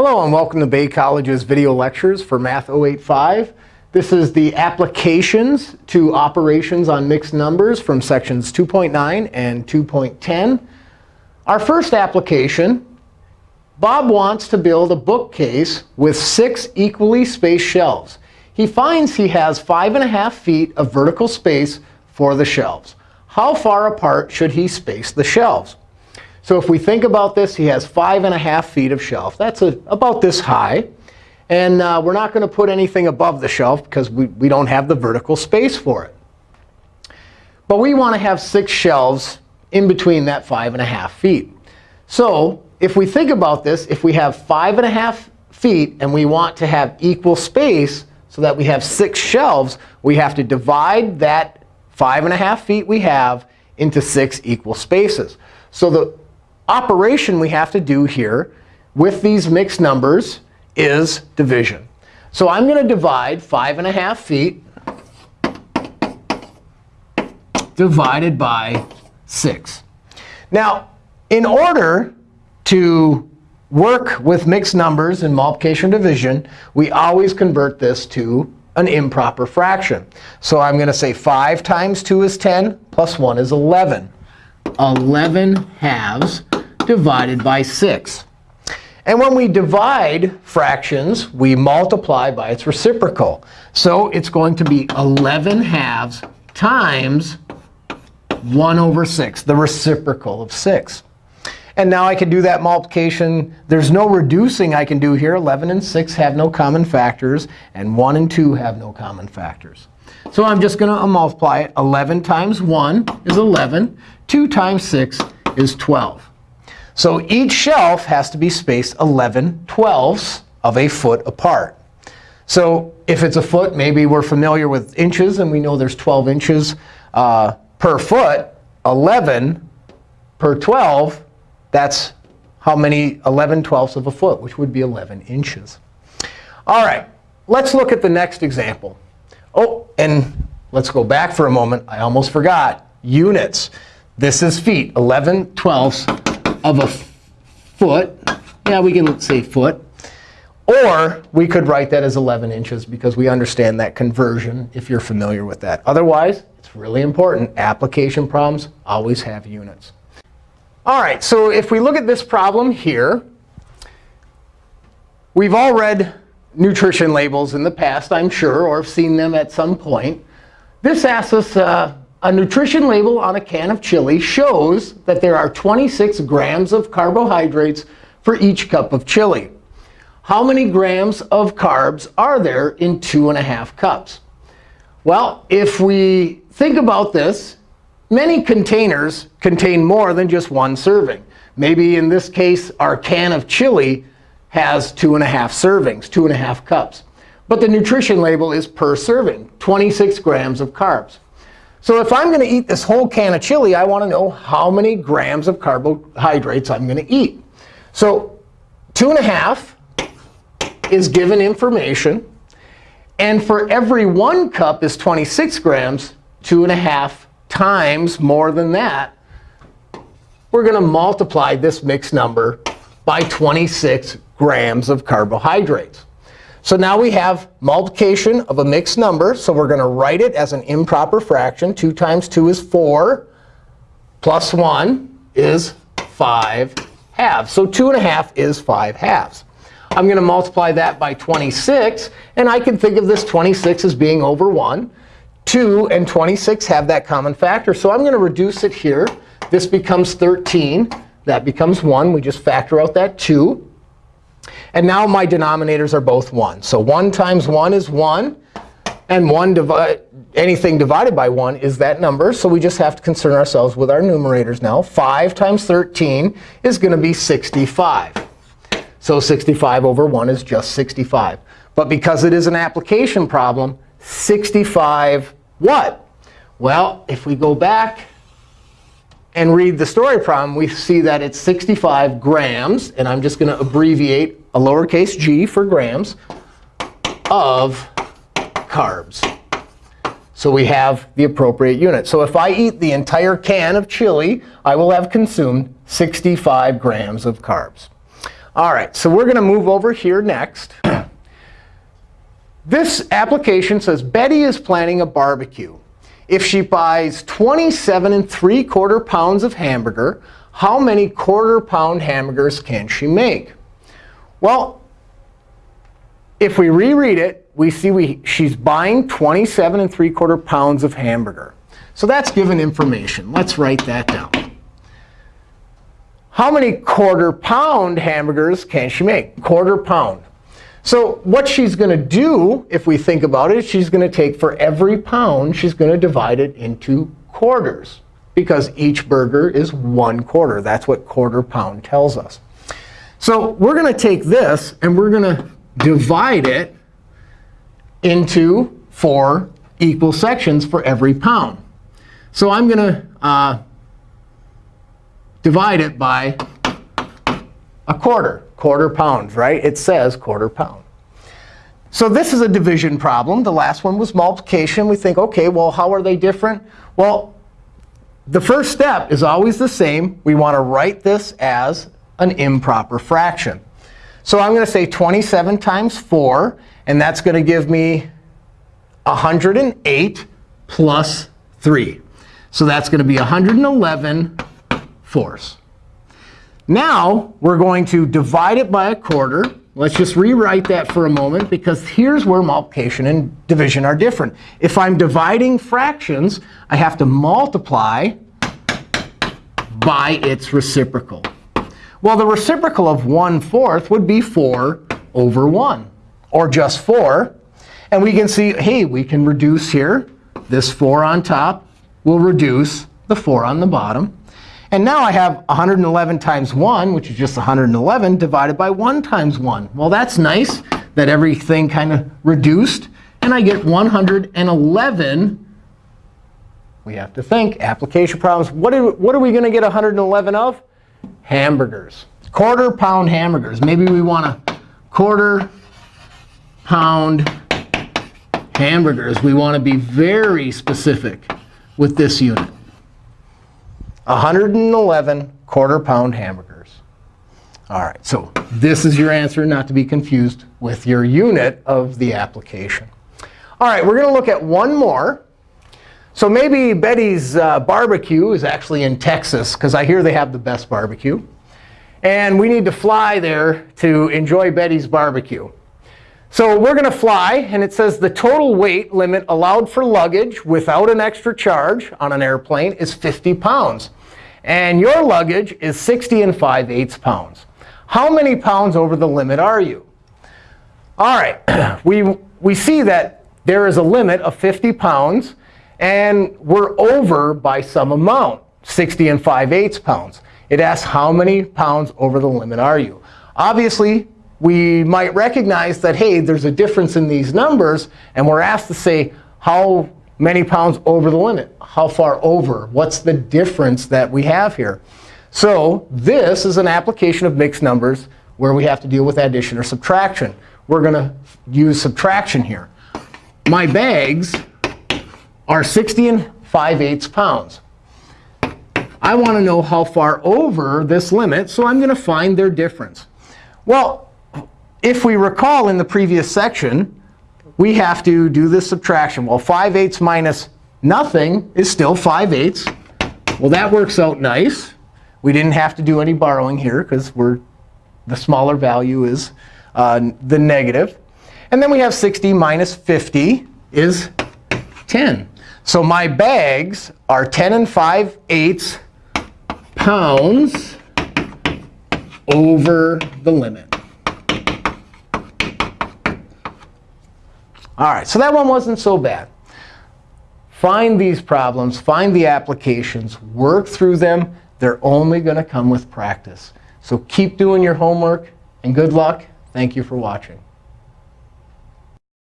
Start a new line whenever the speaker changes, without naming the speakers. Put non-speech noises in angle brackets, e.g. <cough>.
Hello, and welcome to Bay College's video lectures for Math 085. This is the applications to operations on mixed numbers from sections 2.9 and 2.10. Our first application, Bob wants to build a bookcase with six equally spaced shelves. He finds he has 5.5 feet of vertical space for the shelves. How far apart should he space the shelves? So if we think about this, he has 5.5 feet of shelf. That's a, about this high. And uh, we're not going to put anything above the shelf because we, we don't have the vertical space for it. But we want to have six shelves in between that 5.5 feet. So if we think about this, if we have 5.5 feet and we want to have equal space so that we have six shelves, we have to divide that 5.5 feet we have into six equal spaces. So the operation we have to do here with these mixed numbers is division. So I'm going to divide 5.5 feet divided by 6. Now, in order to work with mixed numbers in multiplication division, we always convert this to an improper fraction. So I'm going to say 5 times 2 is 10, plus 1 is 11. 11 halves divided by 6. And when we divide fractions, we multiply by its reciprocal. So it's going to be 11 halves times 1 over 6, the reciprocal of 6. And now I can do that multiplication. There's no reducing I can do here. 11 and 6 have no common factors, and 1 and 2 have no common factors. So I'm just going to uh, multiply it. 11 times 1 is 11. 2 times 6 is 12. So each shelf has to be spaced 11 twelfths of a foot apart. So if it's a foot, maybe we're familiar with inches, and we know there's 12 inches uh, per foot. 11 per 12, that's how many 11 twelfths of a foot, which would be 11 inches. All right, let's look at the next example. Oh, and let's go back for a moment. I almost forgot. Units. This is feet, 11 twelfths of a foot. Yeah, we can say foot. Or we could write that as 11 inches because we understand that conversion if you're familiar with that. Otherwise, it's really important. Application problems always have units. All right, so if we look at this problem here, we've all read nutrition labels in the past, I'm sure, or have seen them at some point. This asks us, uh, a nutrition label on a can of chili shows that there are 26 grams of carbohydrates for each cup of chili. How many grams of carbs are there in 2.5 cups? Well, if we think about this, many containers contain more than just one serving. Maybe in this case, our can of chili has 2.5 servings, 2.5 cups. But the nutrition label is per serving, 26 grams of carbs. So if I'm going to eat this whole can of chili, I want to know how many grams of carbohydrates I'm going to eat. So 2.5 is given information. And for every 1 cup is 26 grams, 2.5 times more than that, we're going to multiply this mixed number by 26 grams of carbohydrates. So now we have multiplication of a mixed number. So we're going to write it as an improper fraction. 2 times 2 is 4. Plus 1 is 5 halves. So 2.5 is 5 halves. I'm going to multiply that by 26. And I can think of this 26 as being over 1. 2 and 26 have that common factor. So I'm going to reduce it here. This becomes 13. That becomes 1. We just factor out that 2. And now my denominators are both 1. So 1 times 1 is 1. And 1 divi anything divided by 1 is that number. So we just have to concern ourselves with our numerators now. 5 times 13 is going to be 65. So 65 over 1 is just 65. But because it is an application problem, 65 what? Well, if we go back and read the story problem, we see that it's 65 grams. And I'm just going to abbreviate a lowercase g for grams of carbs. So we have the appropriate unit. So if I eat the entire can of chili, I will have consumed 65 grams of carbs. All right, so we're going to move over here next. This application says Betty is planning a barbecue. If she buys 27 and 3 quarter pounds of hamburger, how many quarter pound hamburgers can she make? Well, if we reread it, we see we, she's buying 27 and 3 quarter pounds of hamburger. So that's given information. Let's write that down. How many quarter pound hamburgers can she make? Quarter pound. So what she's going to do, if we think about it, she's going to take for every pound, she's going to divide it into quarters. Because each burger is one quarter. That's what quarter pound tells us. So we're going to take this, and we're going to divide it into four equal sections for every pound. So I'm going to uh, divide it by a quarter quarter pounds, right? It says quarter pound. So this is a division problem. The last one was multiplication. We think, OK, well, how are they different? Well, the first step is always the same. We want to write this as an improper fraction. So I'm going to say 27 times 4. And that's going to give me 108 plus 3. So that's going to be 111 fourths. Now we're going to divide it by a quarter. Let's just rewrite that for a moment, because here's where multiplication and division are different. If I'm dividing fractions, I have to multiply by its reciprocal. Well, the reciprocal of 1 fourth would be 4 over 1, or just 4. And we can see, hey, we can reduce here. This 4 on top will reduce the 4 on the bottom. And now I have 111 times 1, which is just 111, divided by 1 times 1. Well, that's nice that everything kind of reduced. And I get 111. We have to think. Application problems. What are, what are we going to get 111 of? Hamburgers. Quarter pound hamburgers. Maybe we want a quarter pound hamburgers. We want to be very specific with this unit. 111 quarter pound hamburgers. All right, so this is your answer, not to be confused with your unit of the application. All right, we're going to look at one more. So maybe Betty's uh, barbecue is actually in Texas, because I hear they have the best barbecue. And we need to fly there to enjoy Betty's barbecue. So we're going to fly. And it says the total weight limit allowed for luggage without an extra charge on an airplane is 50 pounds. And your luggage is 60 and 5 eighths pounds. How many pounds over the limit are you? All right, <clears throat> we, we see that there is a limit of 50 pounds. And we're over by some amount, 60 and 5 eighths pounds. It asks how many pounds over the limit are you. Obviously, we might recognize that, hey, there's a difference in these numbers. And we're asked to say, how many pounds over the limit? How far over? What's the difference that we have here? So this is an application of mixed numbers where we have to deal with addition or subtraction. We're going to use subtraction here. My bags are 60 and 5 eighths pounds. I want to know how far over this limit, so I'm going to find their difference. Well, if we recall in the previous section, we have to do this subtraction. Well, 5 eighths minus nothing is still 5 eighths. Well, that works out nice. We didn't have to do any borrowing here, because we're the smaller value is uh, the negative. And then we have 60 minus 50 is 10. So my bags are 10 and 5 eighths pounds over the limit. All right, so that one wasn't so bad. Find these problems, find the applications, work through them. They're only going to come with practice. So keep doing your homework, and good luck. Thank you for watching.